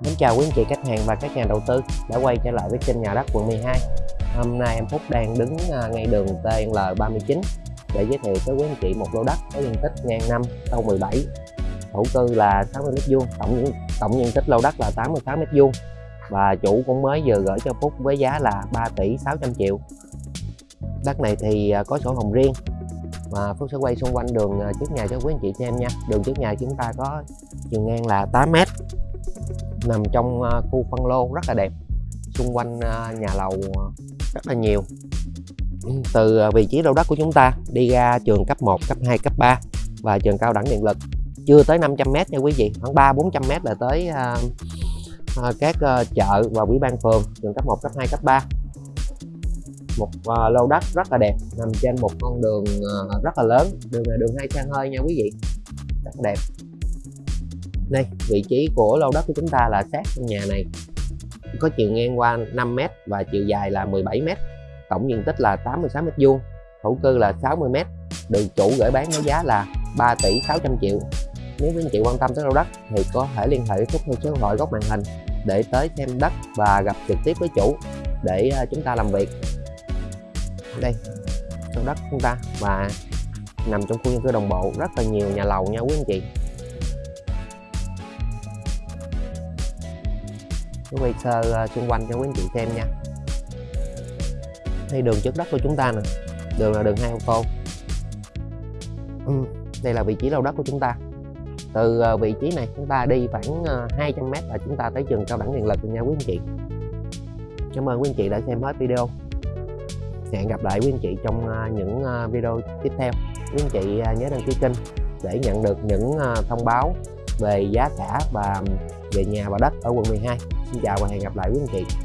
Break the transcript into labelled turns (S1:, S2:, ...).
S1: Mến chào quý anh chị khách hàng và các nhà đầu tư đã quay trở lại với kênh nhà đất quận 12 Hôm nay em Phúc đang đứng à, ngay đường TL39 để giới thiệu tới quý anh chị một lô đất có diện tích ngang năm sâu 17 thổ cư là 60 m2 tổng tổng diện tích lô đất là 86 m2 và chủ cũng mới vừa gửi cho Phúc với giá là 3 tỷ 600 triệu. Đất này thì à, có sổ hồng riêng mà Phúc sẽ quay xung quanh đường à, trước nhà cho quý anh chị xem nha. Đường trước nhà chúng ta có chiều ngang là 8 m nằm trong à, khu phân lô rất là đẹp xung quanh à, nhà lầu à, rất là nhiều. Ừ, từ vị trí lô đất của chúng ta đi ra trường cấp 1, cấp 2, cấp 3 và trường cao đẳng điện lực. Chưa tới 500m nha quý vị khoảng 3 400m là tới à, à, các à, chợ và ủy ban phường trường cấp 1, cấp 2, cấp 3 một à, lô đất rất là đẹp nằm trên một con đường à, rất là lớn đường là đường hai xe hơi nha quý vị. Rất là đẹp đây, vị trí của lô đất của chúng ta là sát căn nhà này. Có chiều ngang qua 5m và chiều dài là 17m tổng diện tích là 86 m2 thổ cư là 60m được chủ gửi bán với giá là 3 tỷ 600 triệu. Nếu quý anh chị quan tâm tới lô đất thì có thể liên hệ Phúc theo số điện thoại góc màn hình để tới xem đất và gặp trực tiếp với chủ để à, chúng ta làm việc. Đây, lô đất chúng ta và nằm trong khu dân cư đồng bộ rất là nhiều nhà lầu nha quý anh chị. Tôi quay sơ ờ, xung quanh cho quý anh chị xem nha. Đây đường trước đất của chúng ta nè. Đường là đường hai ô tô ừ, đây là vị trí lô đất của chúng ta. Từ ờ, vị trí này chúng ta đi khoảng ờ, 200m là chúng ta tới trường cao đẳng điện lực nha quý anh chị. Cảm ơn quý anh chị đã xem hết video. Hẹn gặp lại quý anh chị trong những video tiếp theo. Quý anh chị nhớ đăng ký kênh để nhận được những thông báo về giá cả và về nhà và đất ở quận 12 Xin chào và hẹn gặp lại quý anh chị.